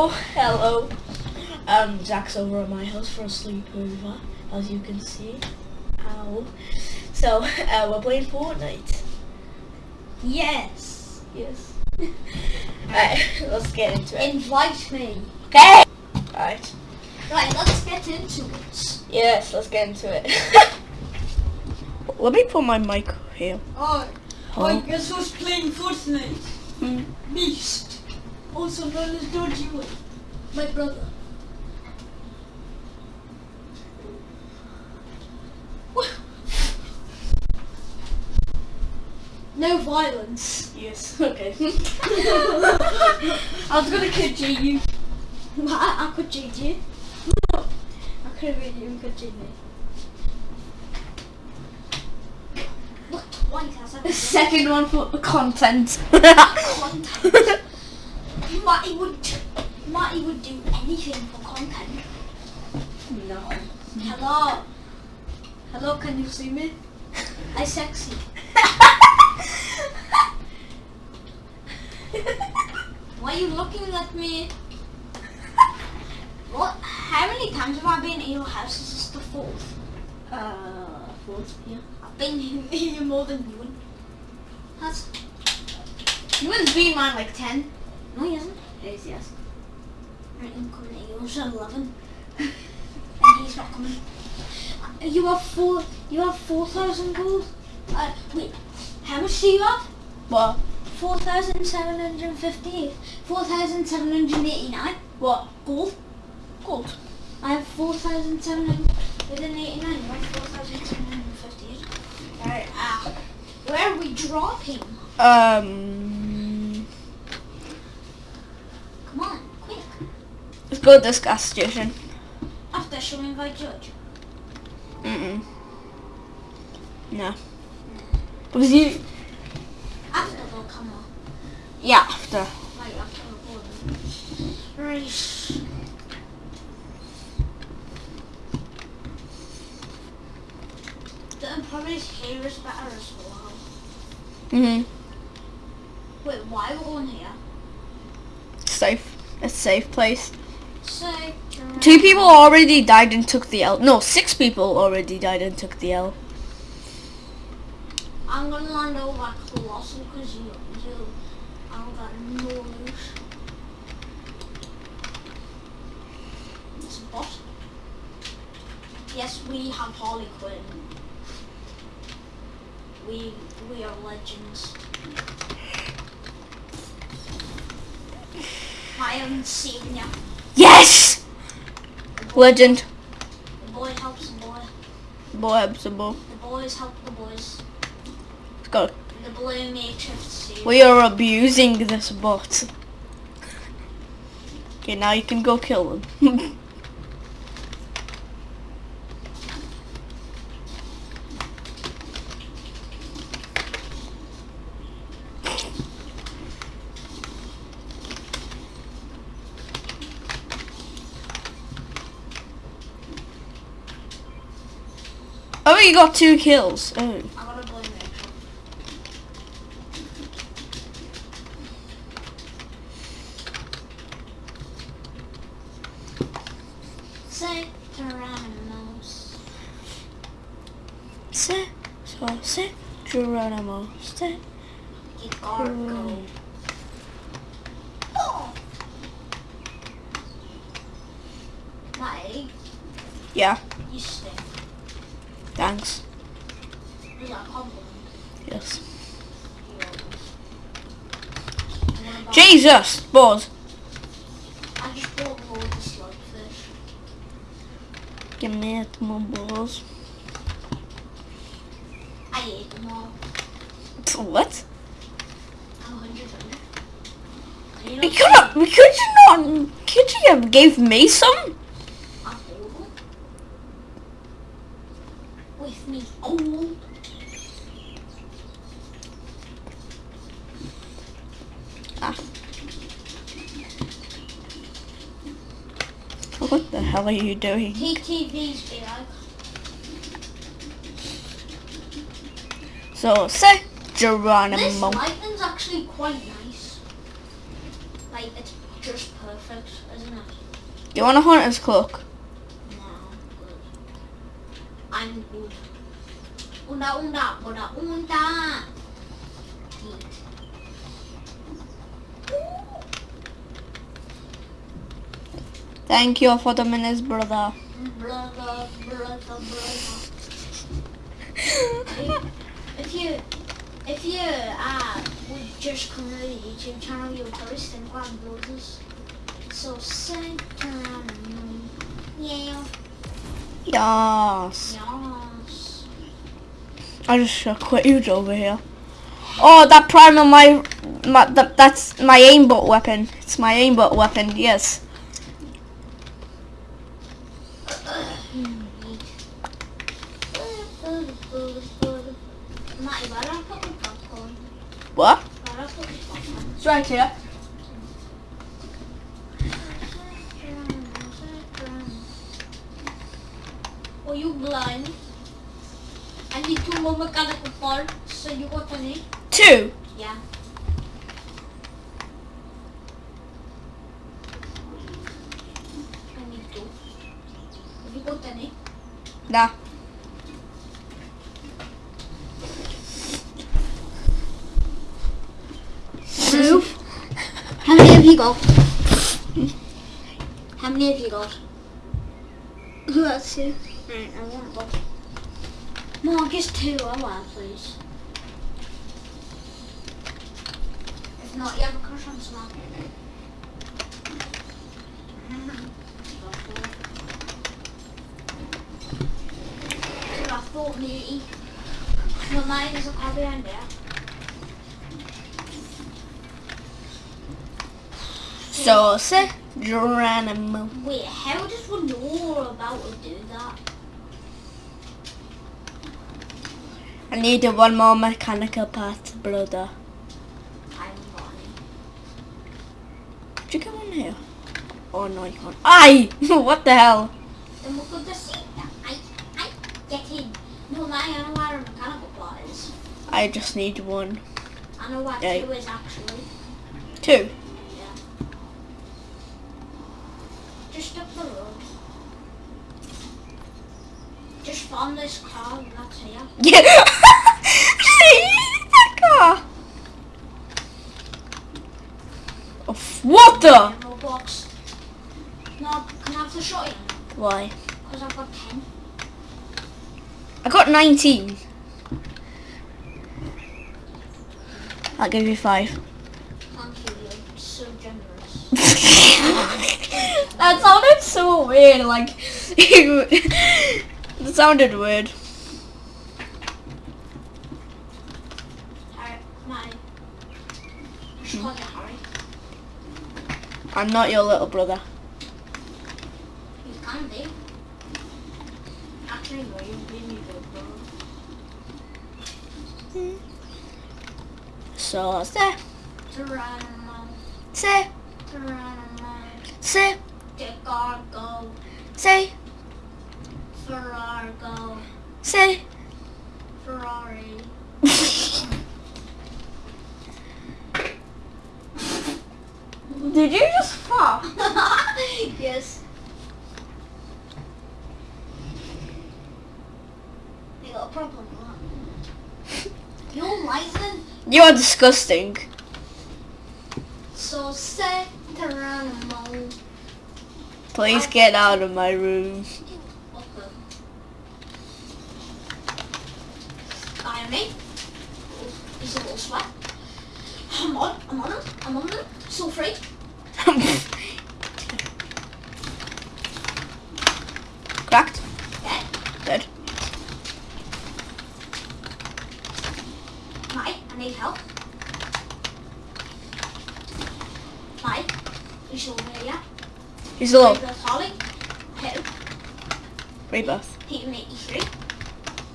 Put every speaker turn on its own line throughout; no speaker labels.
Hello, hello. Um, Zach's over at my house for a sleepover, as you can see. Ow. So, uh, we're playing Fortnite.
Yes.
Yes. Alright, let's get into it.
Invite me.
Okay! Alright.
Right, let's get into it.
Yes, let's get into it. Let me put my mic here.
Oh,
Hello?
I guess who's playing Fortnite?
Hmm.
Beast. Also known as Dodgy Boy. My brother. No violence.
Yes, okay.
I was gonna kill you. I, I could cheat you. I could have really could cheat me. Look twice as
The second one for content.
content. Matty would Matty would do anything for content.
no.
Hello. Hello, can you see me? I sexy. Why are you looking at me? What? How many times have I been in your house? Is this the fourth?
Uh, fourth, yeah.
I've been here more than you. Has
Ewan's been mine like 10.
No, he hasn't.
Yes, yes.
Right, I'm coming at you. I'm still eleven, and he's not coming. Uh, You have four. You have four thousand gold. Uh, wait. How much do you have?
What?
4,758. 4,789.
What?
Gold.
Gold.
I have 4,789. You have 4,758. Alright, ah. Where are we dropping?
Um,
Come on, quick.
Let's go this gas station.
After shall we invite Judge?
Mm-mm. No. Because you...
After they'll come on.
Yeah, after.
Right, after recording. Right. The probably here is better as well.
Mm-hmm.
Wait, why are we going here?
Safe. A safe place. Two people already died and took the L. No, six people already died and took the L.
I'm gonna land over Colossal because you, you, I don't got no loot. It's a bot. Yes, we have Harley Quinn. We, we are legends. I seen ya.
Yes! Legend.
The boy helps the boy.
Boy, helps
The boy. The boys help the boys.
Let's go.
The blue.
We are abusing this bot. Okay, now you can go kill them. you got two kills. Oh.
I got a blue matrix. Say Tyrannos.
Se, so, se, Geronimo.
Gargo. Oh!
Yeah,
you stink.
Thanks.
Was that a compliment?
Yes.
You always- And what about-
Jesus, balls.
I just bought loads of slurpfish.
Give me my balls.
I ate them all.
What?
I'm 100 you
We could have, we could you not, could you have gave me some?
I bought them. With me gold.
Ah. What the hell are you doing?
TTV's.
So, say Geronimo.
This lighting's actually quite nice. Like, it's just perfect, isn't it?
You want a hunter's cloak?
No, good. I'm good. Unda, unda, unda, unda.
Thank you for the minutes, brother.
Brother, brother, brother. If you, if you uh, would just come to the YouTube channel, you'll probably think I'm brothers. So sit around and yeah,
Yes.
yes.
I just uh, quit you over here. Oh, that primer, my, my that, that's my aimbot weapon. It's my aimbot weapon. Yes. What? It's right here.
Are you blind? I need two more mechanical parts, so you got any?
Two.
Yeah. I need two. Have you got any?
Nah.
Two. How many have you got? How many have you got?
Who else
I want one. Mark is two, I want please. If not, you have a crush on someone. I thought maybe. No, mine is a car behind there.
Sauce. Geronimo.
Wait, how does one know about to do that?
I need one more mechanical part, brother.
I got any.
Did you get one here? Oh no, you can't. Aye! what the hell?
Then we'll go to see. I, I, get in. No, I know where a mechanical part is.
I just need one.
I know what
Yeah.
two is actually.
Two.
Yeah. Just up the road. Just find this car and that's here.
Yeah. that car. Oh, what the?
Ammo box. No, can I have the shotgun?
Why?
Because I've got 10.
I got 19. I'll give you five.
Thank you, you're so generous.
that sounded so weird, like, it sounded weird.
Harry, my. Just call you Harry.
I'm not your little brother.
You can be. Actually, no, you've been your good brother.
So, say,
Geronimo,
say,
Geronimo,
say, say,
Ferrargo,
say.
Ferrari.
Did you just fall?
yes. You got a problem with that. You're lying.
You are disgusting.
So say Geronimo.
Please get out of my room.
Okay. Me. He's a little sweat. I'm on, I'm on him, I'm on him. So free.
Cracked.
Dead.
Dead.
Mike, I need help. Mike, you still there, yeah?
He's low.
Rebirth Holly. Hit him.
Rebirth.
Hit him 83.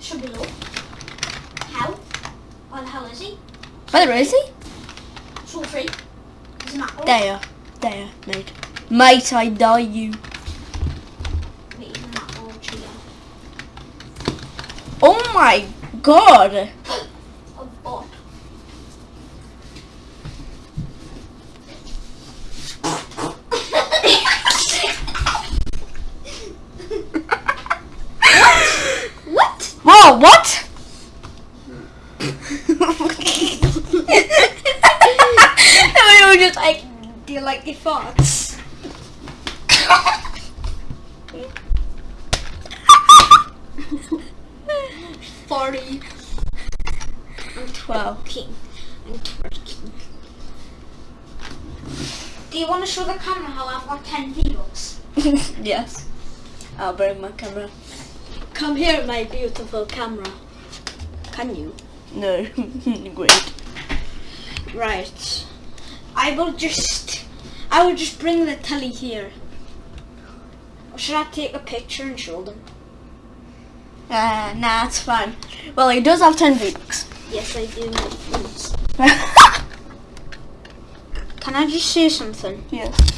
Should be low. How? Hell is he?
Where is he?
So free. He's an apple.
There. There, mate. Mate, I die you.
Wait, he's an apple tree.
Oh my god.
A bot. like your thoughts. Forty. I'm twerking. I'm twerking. Do you want to show the camera how I've got 10 V-Bucks?
yes. I'll bring my camera.
Come here, my beautiful camera. Can you?
No. Great.
Right. I will just, I will just bring the telly here. Or should I take a picture and show them?
Uh, nah, it's fine. Well, he does have 10 V-Bucks.
Yes, I do. Can I just say something?
yes.